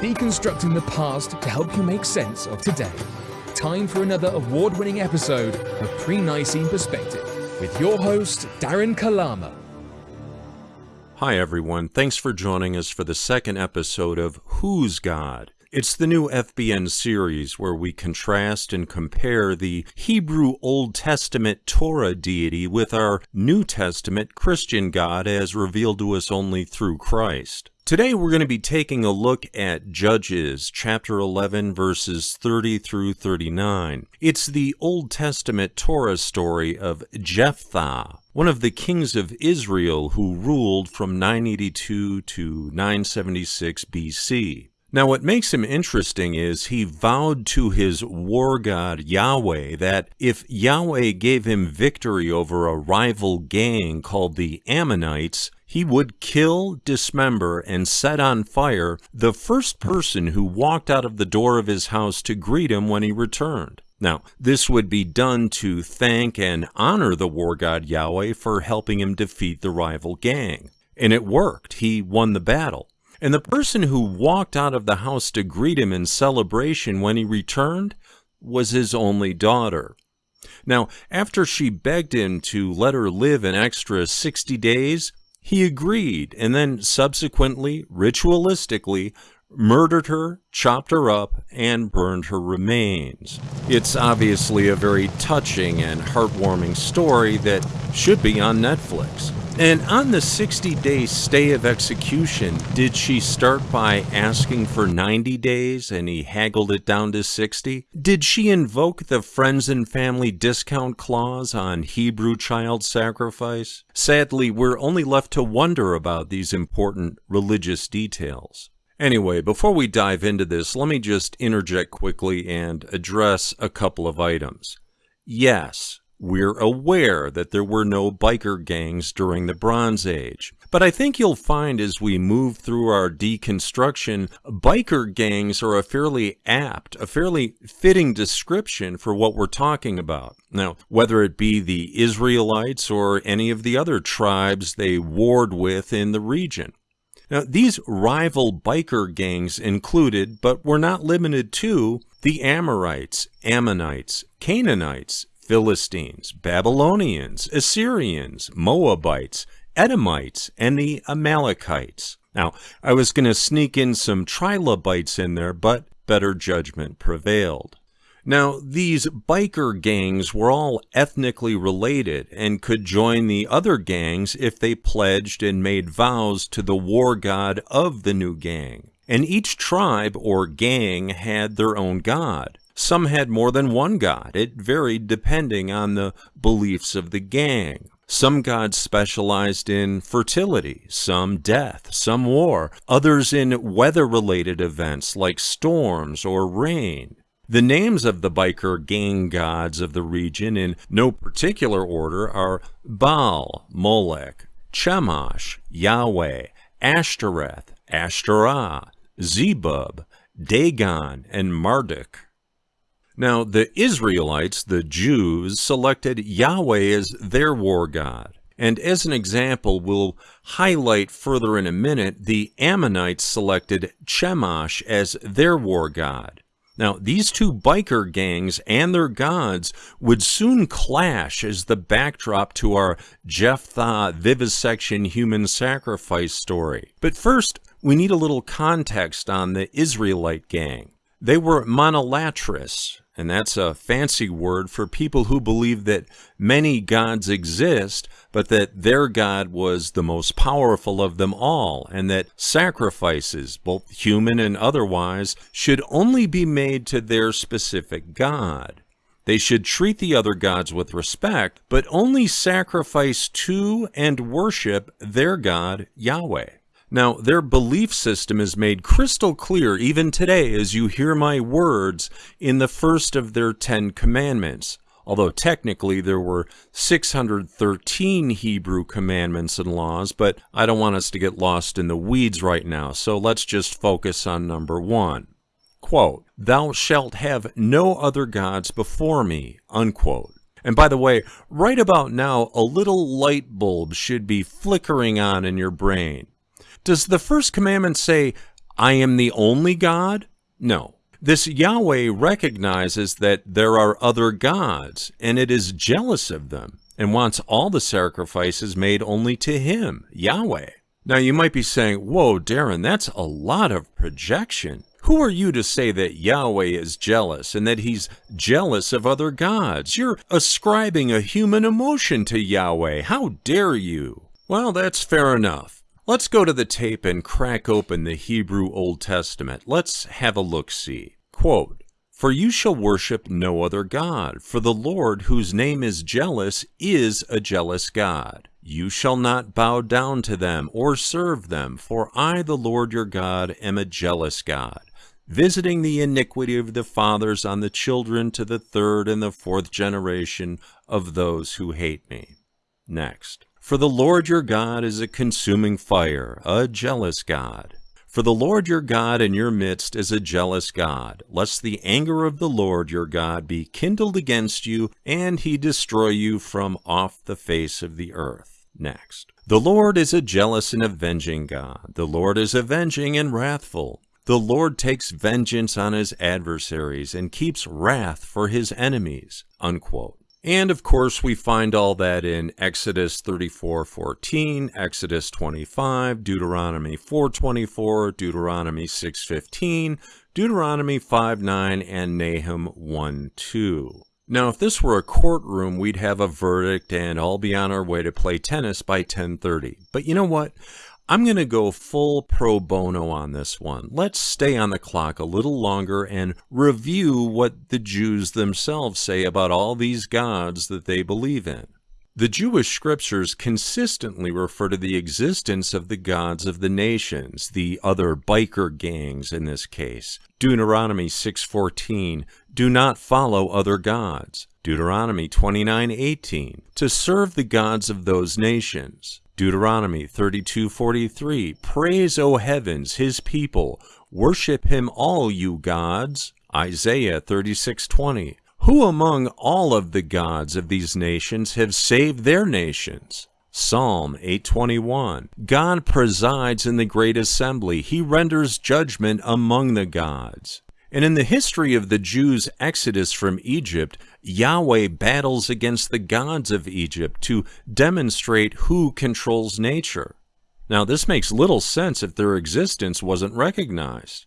deconstructing the past to help you make sense of today. Time for another award winning episode of Pre Nicene Perspective with your host, Darren Kalama. Hi, everyone. Thanks for joining us for the second episode of Who's God? It's the new FBN series where we contrast and compare the Hebrew Old Testament Torah deity with our New Testament Christian God as revealed to us only through Christ. Today we're going to be taking a look at Judges chapter 11 verses 30 through 39. It's the Old Testament Torah story of Jephthah, one of the kings of Israel who ruled from 982 to 976 BC. Now, what makes him interesting is he vowed to his war god Yahweh that if Yahweh gave him victory over a rival gang called the Ammonites, he would kill, dismember, and set on fire the first person who walked out of the door of his house to greet him when he returned. Now, this would be done to thank and honor the war god Yahweh for helping him defeat the rival gang. And it worked. He won the battle. And the person who walked out of the house to greet him in celebration when he returned was his only daughter. Now, after she begged him to let her live an extra 60 days, he agreed and then subsequently, ritualistically, murdered her, chopped her up, and burned her remains. It's obviously a very touching and heartwarming story that should be on Netflix. And on the 60 day stay of execution, did she start by asking for 90 days and he haggled it down to 60? Did she invoke the friends and family discount clause on Hebrew child sacrifice? Sadly, we're only left to wonder about these important religious details. Anyway, before we dive into this, let me just interject quickly and address a couple of items. Yes, we're aware that there were no biker gangs during the Bronze Age. But I think you'll find as we move through our deconstruction, biker gangs are a fairly apt, a fairly fitting description for what we're talking about. Now, whether it be the Israelites or any of the other tribes they warred with in the region. Now, these rival biker gangs included, but were not limited to, the Amorites, Ammonites, Canaanites, Philistines, Babylonians, Assyrians, Moabites, Edomites, and the Amalekites. Now, I was going to sneak in some trilobites in there, but better judgment prevailed. Now, these biker gangs were all ethnically related and could join the other gangs if they pledged and made vows to the war god of the new gang. And each tribe or gang had their own god. Some had more than one god. It varied depending on the beliefs of the gang. Some gods specialized in fertility, some death, some war, others in weather related events like storms or rain. The names of the biker gang gods of the region, in no particular order, are Baal, Molech, Chemosh, Yahweh, Ashtoreth, Ashtoreth, Zebub, Dagon, and Marduk. Now, the Israelites, the Jews, selected Yahweh as their war god. And as an example, we'll highlight further in a minute, the Ammonites selected Chemosh as their war god. Now, these two biker gangs and their gods would soon clash as the backdrop to our Jephthah vivisection human sacrifice story. But first, we need a little context on the Israelite gang. They were monolatrous, and that's a fancy word for people who believe that many gods exist, but that their God was the most powerful of them all, and that sacrifices, both human and otherwise, should only be made to their specific God. They should treat the other gods with respect, but only sacrifice to and worship their God, Yahweh. Now, their belief system is made crystal clear even today as you hear my words in the first of their Ten Commandments. Although technically there were 613 Hebrew commandments and laws, but I don't want us to get lost in the weeds right now, so let's just focus on number one. Quote, Thou shalt have no other gods before me, unquote. And by the way, right about now, a little light bulb should be flickering on in your brain. Does the first commandment say, I am the only God? No. This Yahweh recognizes that there are other gods, and it is jealous of them, and wants all the sacrifices made only to Him, Yahweh. Now you might be saying, Whoa, Darren, that's a lot of projection. Who are you to say that Yahweh is jealous and that he's jealous of other gods? You're ascribing a human emotion to Yahweh. How dare you? Well, that's fair enough. Let's go to the tape and crack open the Hebrew Old Testament. Let's have a look see. Quote, For you shall worship no other God, for the Lord, whose name is jealous, is a jealous God. You shall not bow down to them or serve them, for I, the Lord your God, am a jealous God visiting the iniquity of the fathers on the children to the third and the fourth generation of those who hate me. Next. For the Lord your God is a consuming fire, a jealous God. For the Lord your God in your midst is a jealous God, lest the anger of the Lord your God be kindled against you, and he destroy you from off the face of the earth. Next. The Lord is a jealous and avenging God. The Lord is avenging and wrathful. The Lord takes vengeance on his adversaries and keeps wrath for his enemies. Unquote. And of course, we find all that in Exodus 34:14, Exodus 25, Deuteronomy 4:24, Deuteronomy 6:15, Deuteronomy 5:9, and Nahum 1:2. Now, if this were a courtroom, we'd have a verdict and all be on our way to play tennis by 10:30. But you know what? I'm going to go full pro bono on this one. Let's stay on the clock a little longer and review what the Jews themselves say about all these gods that they believe in. The Jewish scriptures consistently refer to the existence of the gods of the nations, the other biker gangs in this case. Deuteronomy 6:14, do not follow other gods. Deuteronomy 29:18, to serve the gods of those nations. Deuteronomy 32:43 Praise, O heavens, his people, worship him all you gods. Isaiah 36:20 Who among all of the gods of these nations have saved their nations? Psalm 821 God presides in the great assembly. He renders judgment among the gods. And in the history of the Jews' exodus from Egypt, Yahweh battles against the gods of Egypt to demonstrate who controls nature. Now, this makes little sense if their existence wasn't recognized.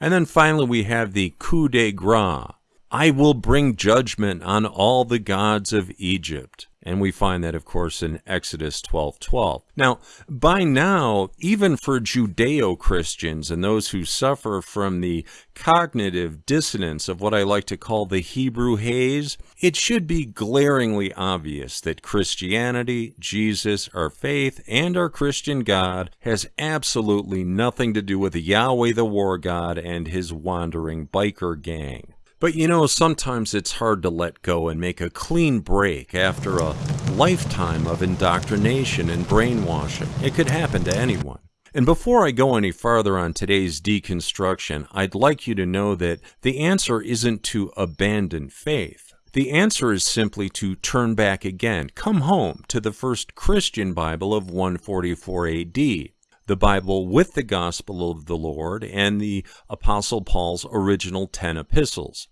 And then finally, we have the coup de grace. I will bring judgment on all the gods of Egypt. And we find that, of course, in Exodus 12 12. Now, by now, even for Judeo Christians and those who suffer from the cognitive dissonance of what I like to call the Hebrew haze, it should be glaringly obvious that Christianity, Jesus, our faith, and our Christian God has absolutely nothing to do with Yahweh the war god and his wandering biker gang. But you know, sometimes it's hard to let go and make a clean break after a lifetime of indoctrination and brainwashing. It could happen to anyone. And before I go any farther on today's deconstruction, I'd like you to know that the answer isn't to abandon faith. The answer is simply to turn back again, come home to the first Christian Bible of 144 AD, the Bible with the Gospel of the Lord and the Apostle Paul's original 10 epistles.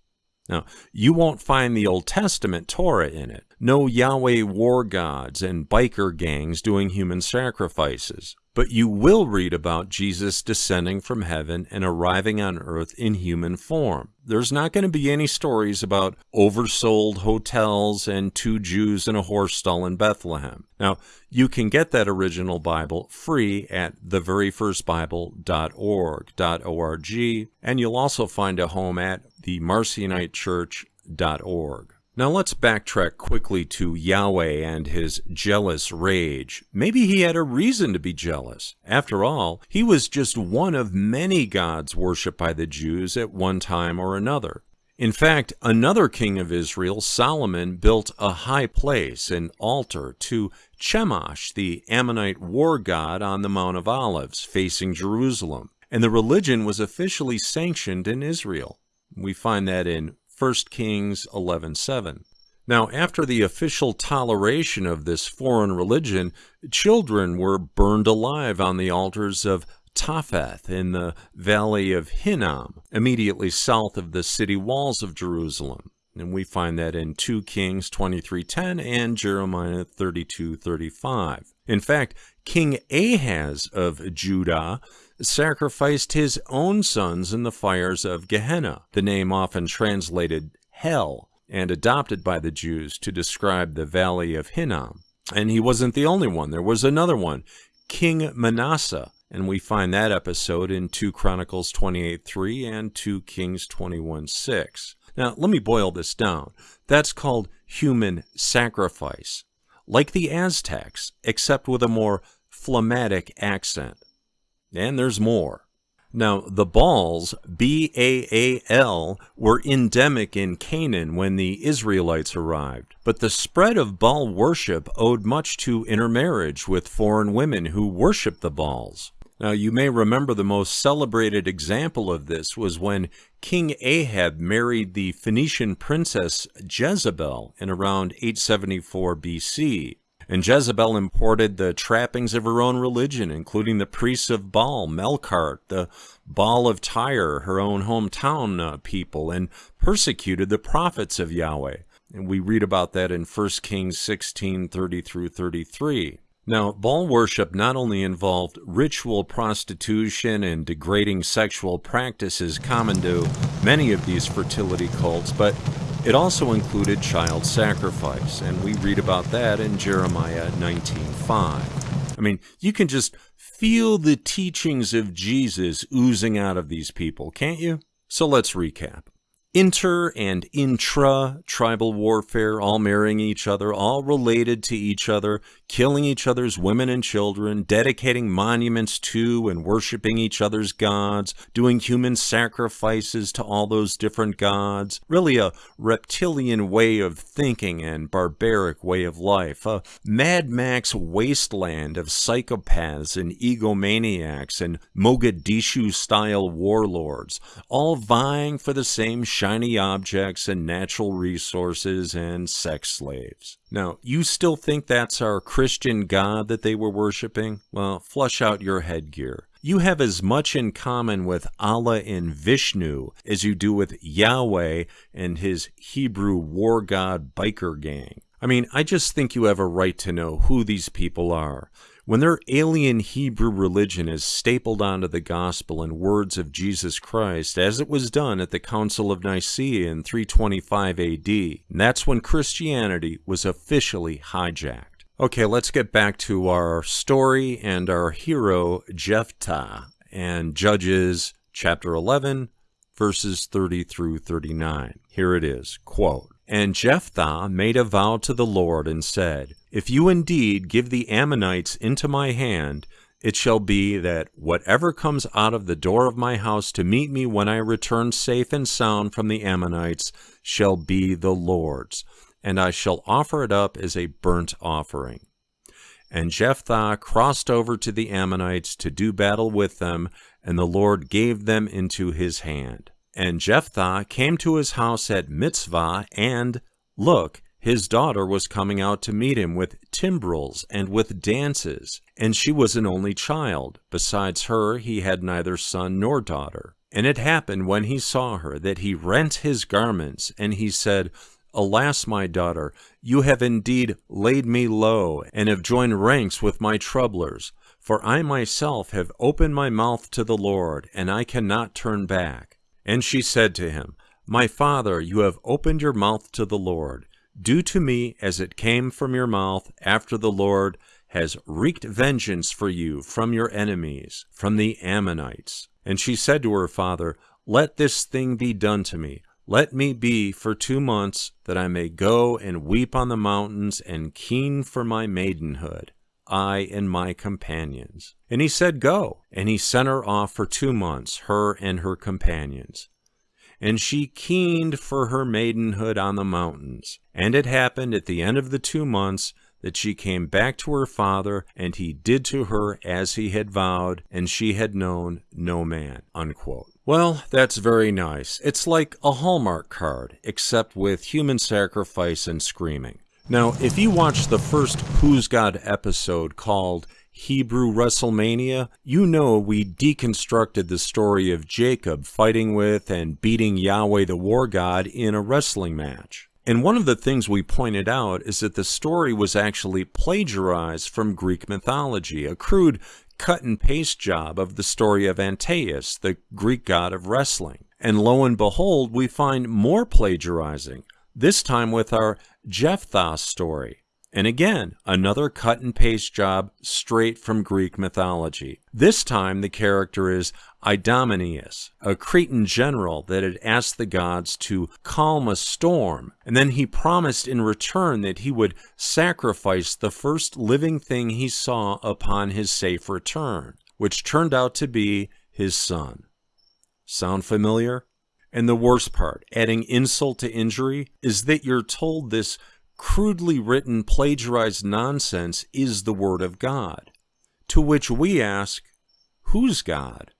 Now, you won't find the Old Testament Torah in it. No Yahweh war gods and biker gangs doing human sacrifices. But you will read about Jesus descending from heaven and arriving on earth in human form. There's not going to be any stories about oversold hotels and two Jews in a horse stall in Bethlehem. Now, you can get that original Bible free at theveryfirstbible.org, .org, and you'll also find a home at themarcionitechurch.org. Now let's backtrack quickly to Yahweh and his jealous rage. Maybe he had a reason to be jealous. After all, he was just one of many gods worshipped by the Jews at one time or another. In fact, another king of Israel, Solomon, built a high place, an altar, to Chemosh, the Ammonite war god on the Mount of Olives, facing Jerusalem, and the religion was officially sanctioned in Israel. We find that in 1 Kings 11:7. Now, after the official toleration of this foreign religion, children were burned alive on the altars of Topheth in the valley of Hinnom, immediately south of the city walls of Jerusalem. And we find that in 2 Kings 23:10 and Jeremiah 32:35. In fact, King Ahaz of Judah sacrificed his own sons in the fires of Gehenna, the name often translated hell, and adopted by the Jews to describe the valley of Hinnom. And he wasn't the only one. There was another one, King Manasseh, and we find that episode in 2 Chronicles 28:3 and 2 Kings 21:6. Now, let me boil this down. That's called human sacrifice, like the Aztecs, except with a more phlegmatic accent. And there's more. Now, the Baals, B A A L, were endemic in Canaan when the Israelites arrived, but the spread of Baal worship owed much to intermarriage with foreign women who worshiped the Baals. Now, you may remember the most celebrated example of this was when King Ahab married the Phoenician princess Jezebel in around 874 BC. And Jezebel imported the trappings of her own religion, including the priests of Baal, Melkart, the Baal of Tyre, her own hometown uh, people, and persecuted the prophets of Yahweh. And we read about that in 1 Kings 16 30 through 33. Now, Baal worship not only involved ritual prostitution and degrading sexual practices common to many of these fertility cults, but it also included child sacrifice, and we read about that in Jeremiah 19:5. I mean, you can just feel the teachings of Jesus oozing out of these people, can't you? So let's recap inter and intra tribal warfare, all marrying each other, all related to each other, killing each other's women and children, dedicating monuments to and worshiping each other's gods, doing human sacrifices to all those different gods. Really a reptilian way of thinking and barbaric way of life. A Mad Max wasteland of psychopaths and egomaniacs and Mogadishu style warlords, all vying for the same shiny objects and natural resources and sex slaves. Now, you still think that's our Christian God that they were worshiping? Well, flush out your headgear. You have as much in common with Allah and Vishnu as you do with Yahweh and his Hebrew war god biker gang. I mean, I just think you have a right to know who these people are. When their alien Hebrew religion is stapled onto the gospel and words of Jesus Christ, as it was done at the Council of Nicaea in 325 AD, that's when Christianity was officially hijacked. Okay, let's get back to our story and our hero, Jephthah, and Judges chapter 11, verses 30 through 39. Here it is, quote, And Jephthah made a vow to the Lord and said, if you indeed give the Ammonites into my hand, it shall be that whatever comes out of the door of my house to meet me when I return safe and sound from the Ammonites shall be the Lord's, and I shall offer it up as a burnt offering. And Jephthah crossed over to the Ammonites to do battle with them, and the Lord gave them into his hand. And Jephthah came to his house at Mizpah, and, look, his daughter was coming out to meet him with timbrels and with dances, and she was an only child. Besides her, he had neither son nor daughter. And it happened when he saw her that he rent his garments, and he said, Alas, my daughter, you have indeed laid me low, and have joined ranks with my troublers. For I myself have opened my mouth to the Lord, and I cannot turn back. And she said to him, My father, you have opened your mouth to the Lord. Do to me as it came from your mouth after the Lord has wreaked vengeance for you from your enemies, from the Ammonites. And she said to her father, Let this thing be done to me. Let me be for two months, that I may go and weep on the mountains and keen for my maidenhood, I and my companions. And he said, Go. And he sent her off for two months, her and her companions and she keened for her maidenhood on the mountains. And it happened at the end of the two months that she came back to her father, and he did to her as he had vowed, and she had known no man. Unquote. Well, that's very nice. It's like a Hallmark card, except with human sacrifice and screaming. Now, if you watch the first Who's God episode called Hebrew WrestleMania, you know we deconstructed the story of Jacob fighting with and beating Yahweh the war god in a wrestling match. And one of the things we pointed out is that the story was actually plagiarized from Greek mythology, a crude cut and paste job of the story of Antaeus, the Greek god of wrestling. And lo and behold, we find more plagiarizing, this time with our Jephthah story. And again, another cut and paste job straight from Greek mythology. This time the character is Idomeneus, a Cretan general that had asked the gods to calm a storm, and then he promised in return that he would sacrifice the first living thing he saw upon his safe return, which turned out to be his son. Sound familiar? And the worst part, adding insult to injury, is that you're told this crudely written, plagiarized nonsense is the Word of God. To which we ask, who's God?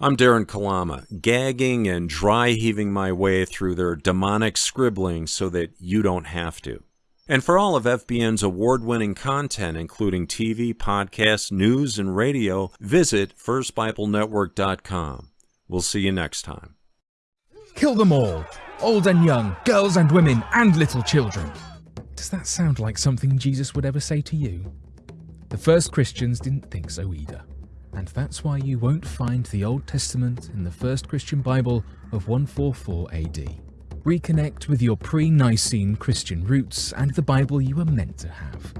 I'm Darren Kalama, gagging and dry heaving my way through their demonic scribbling so that you don't have to. And for all of FBN's award winning content, including TV, podcasts, news, and radio, visit FirstBibleNetwork.com. We'll see you next time. Kill them all, old and young, girls and women, and little children. Does that sound like something Jesus would ever say to you? The first Christians didn't think so either, and that's why you won't find the Old Testament in the first Christian Bible of 144 AD. Reconnect with your pre-Nicene Christian roots and the Bible you were meant to have.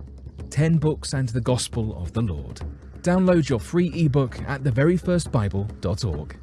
10 books and the Gospel of the Lord. Download your free ebook at theveryfirstbible.org.